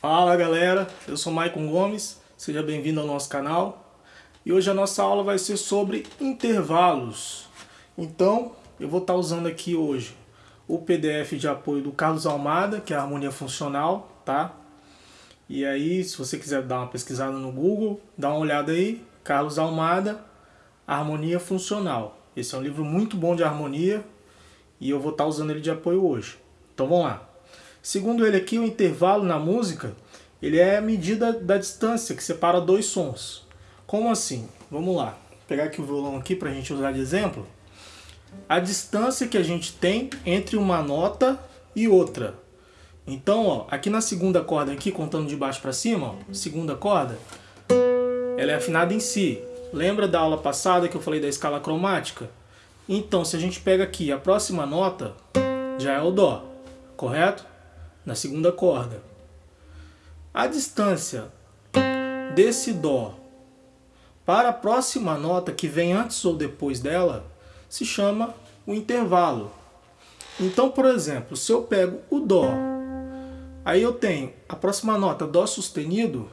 Fala galera, eu sou Maicon Gomes, seja bem-vindo ao nosso canal e hoje a nossa aula vai ser sobre intervalos. Então eu vou estar usando aqui hoje o PDF de apoio do Carlos Almada, que é a harmonia funcional, tá? E aí, se você quiser dar uma pesquisada no Google, dá uma olhada aí, Carlos Almada, Harmonia Funcional. Esse é um livro muito bom de harmonia e eu vou estar usando ele de apoio hoje. Então vamos lá. Segundo ele aqui, o intervalo na música, ele é a medida da distância que separa dois sons. Como assim? Vamos lá. Vou pegar aqui o violão aqui para a gente usar de exemplo. A distância que a gente tem entre uma nota e outra. Então, ó, aqui na segunda corda, aqui, contando de baixo para cima, ó, segunda corda, ela é afinada em Si. Lembra da aula passada que eu falei da escala cromática? Então, se a gente pega aqui a próxima nota, já é o Dó, correto? Na segunda corda. A distância desse Dó para a próxima nota que vem antes ou depois dela se chama o intervalo. Então, por exemplo, se eu pego o Dó Aí eu tenho a próxima nota Dó sustenido,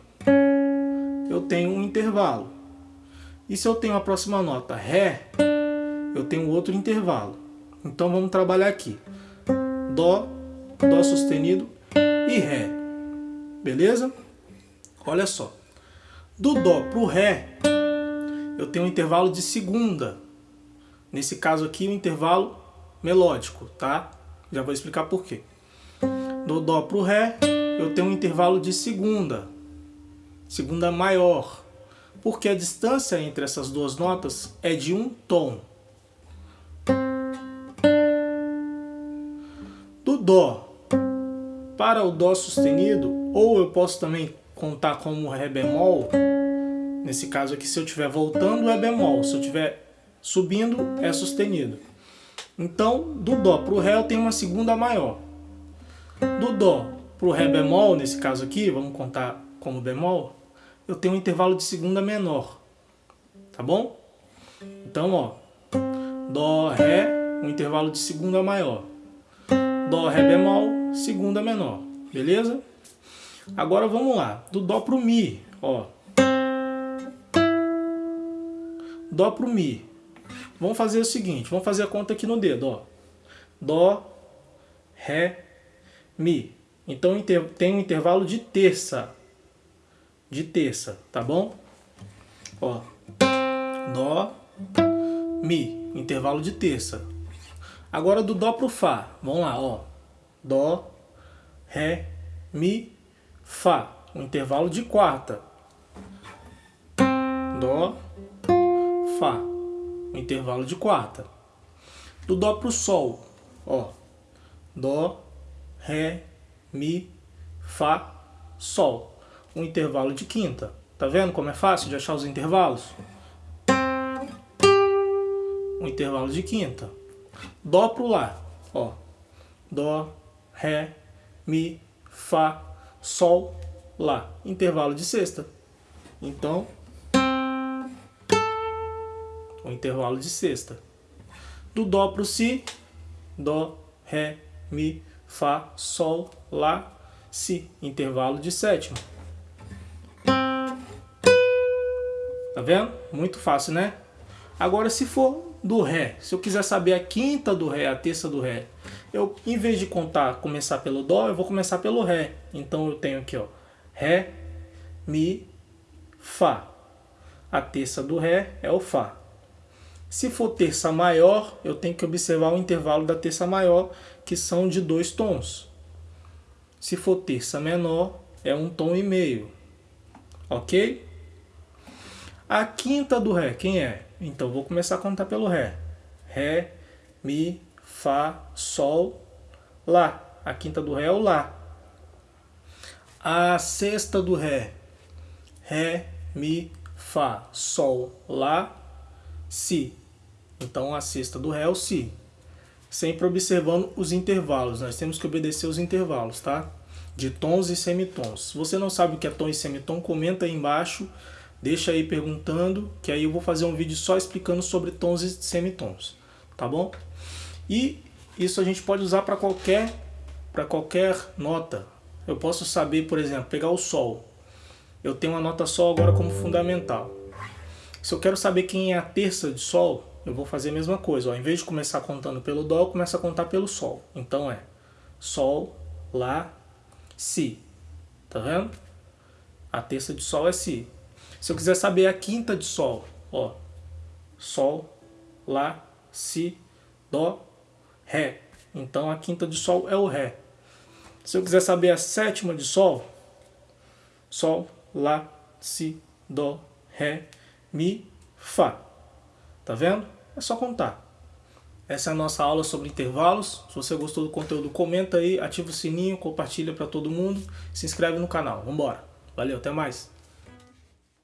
eu tenho um intervalo. E se eu tenho a próxima nota Ré, eu tenho outro intervalo. Então vamos trabalhar aqui. Dó, Dó sustenido e Ré. Beleza? Olha só. Do Dó para o Ré, eu tenho um intervalo de segunda. Nesse caso aqui, um intervalo melódico, tá? Já vou explicar por quê do Dó para o Ré, eu tenho um intervalo de segunda, segunda maior, porque a distância entre essas duas notas é de um tom. Do Dó para o Dó sustenido, ou eu posso também contar como Ré bemol, nesse caso aqui se eu estiver voltando é bemol, se eu estiver subindo é sustenido. Então, do Dó para o Ré eu tenho uma segunda maior. Do Dó para o Ré bemol, nesse caso aqui, vamos contar como bemol, eu tenho um intervalo de segunda menor. Tá bom? Então, ó, Dó, Ré, um intervalo de segunda maior. Dó, Ré bemol, segunda menor. Beleza? Agora vamos lá. Do Dó para o Mi, ó. Dó para o Mi. Vamos fazer o seguinte, vamos fazer a conta aqui no dedo, ó. Dó, Ré, Mi. Então tem um intervalo de terça. De terça, tá bom? Ó. Dó, Mi. Intervalo de terça. Agora do Dó pro Fá. Vamos lá, ó. Dó, Ré, Mi, Fá. Um intervalo de quarta. Dó, Fá. Um intervalo de quarta. Do Dó pro Sol. Ó. Dó, Ré, Mi, Fá, Sol. Um intervalo de quinta. Tá vendo como é fácil de achar os intervalos? Um intervalo de quinta. Dó pro Lá. Ó. Dó, Ré, Mi, Fá, Sol, Lá. Intervalo de sexta. Então, o intervalo de sexta. Do Dó pro Si, Dó, Ré, Mi, Fá, Sol, Lá, Si. Intervalo de sétima. Tá vendo? Muito fácil, né? Agora, se for do Ré, se eu quiser saber a quinta do Ré, a terça do Ré, eu, em vez de contar, começar pelo Dó, eu vou começar pelo Ré. Então, eu tenho aqui, ó, Ré, Mi, Fá. A terça do Ré é o Fá. Se for terça maior, eu tenho que observar o intervalo da terça maior, que são de dois tons. Se for terça menor, é um tom e meio. Ok? A quinta do Ré, quem é? Então, vou começar a contar pelo Ré. Ré, Mi, Fá, Sol, Lá. A quinta do Ré é o Lá. A sexta do Ré. Ré, Mi, Fá, Sol, Lá, Si. Então a sexta do Ré é o Si. Sempre observando os intervalos. Nós temos que obedecer os intervalos, tá? De tons e semitons. Se você não sabe o que é tom e semitom, comenta aí embaixo. Deixa aí perguntando, que aí eu vou fazer um vídeo só explicando sobre tons e semitons. Tá bom? E isso a gente pode usar para qualquer, qualquer nota. eu posso saber, por exemplo, pegar o Sol. Eu tenho uma nota Sol agora como fundamental. Se eu quero saber quem é a terça de Sol, eu vou fazer a mesma coisa. Ó. Em vez de começar contando pelo Dó, eu começo a contar pelo Sol. Então é Sol, Lá, Si. Tá vendo? A terça de Sol é Si. Se eu quiser saber a quinta de Sol, ó, Sol, Lá, Si, Dó, Ré. Então a quinta de Sol é o Ré. Se eu quiser saber a sétima de Sol, Sol, Lá, Si, Dó, Ré, Mi, Fá. Tá vendo? É só contar. Essa é a nossa aula sobre intervalos. Se você gostou do conteúdo, comenta aí, ativa o sininho, compartilha para todo mundo, se inscreve no canal. Vambora! Valeu, até mais!